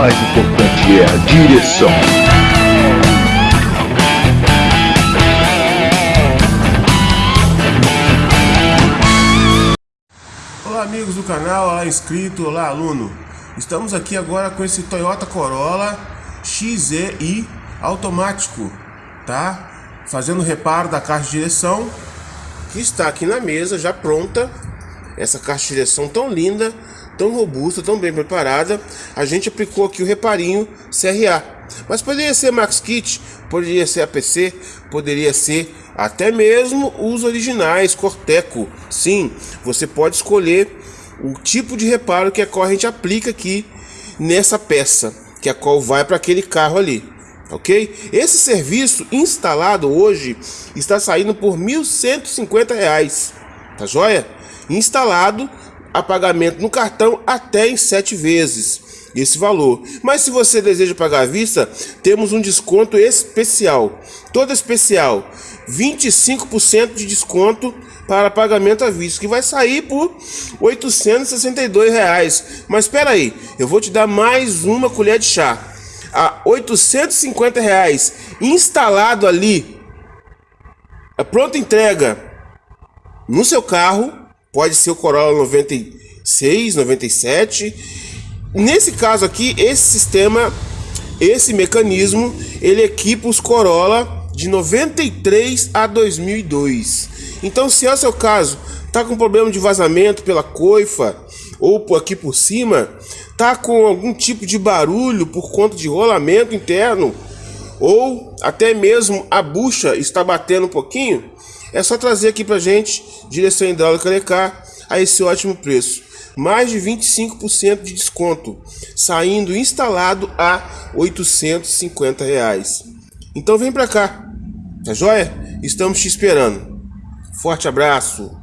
mais importante é a direção. Olá amigos do canal, olá inscrito, olá aluno. Estamos aqui agora com esse Toyota Corolla XEI automático, tá? Fazendo reparo da caixa de direção que está aqui na mesa já pronta. Essa caixa de direção tão linda, tão robusta, tão bem preparada. A gente aplicou aqui o reparinho CRA. Mas poderia ser Max Kit, poderia ser APC, poderia ser até mesmo os originais Corteco. Sim, você pode escolher o tipo de reparo que a corrente aplica aqui nessa peça, que é a qual vai para aquele carro ali ok? Esse serviço instalado hoje está saindo por R$ 1.150, tá joia? Instalado a pagamento no cartão até em sete vezes esse valor. Mas se você deseja pagar à vista, temos um desconto especial. Todo especial, 25% de desconto para pagamento à vista, que vai sair por 862 reais. Mas espera aí, eu vou te dar mais uma colher de chá a 850 reais instalado ali, a pronta entrega no seu carro, pode ser o Corolla 96, 97. Nesse caso aqui, esse sistema, esse mecanismo, ele equipa os Corolla de 93 a 2002. Então, se é o seu caso, tá com problema de vazamento pela coifa ou por aqui por cima, tá com algum tipo de barulho por conta de rolamento interno ou até mesmo a bucha está batendo um pouquinho, é só trazer aqui pra gente direção hidráulica Lecar a esse ótimo preço. Mais de 25% de desconto, saindo instalado a 850 reais. Então vem pra cá, tá joia? Estamos te esperando. Forte abraço!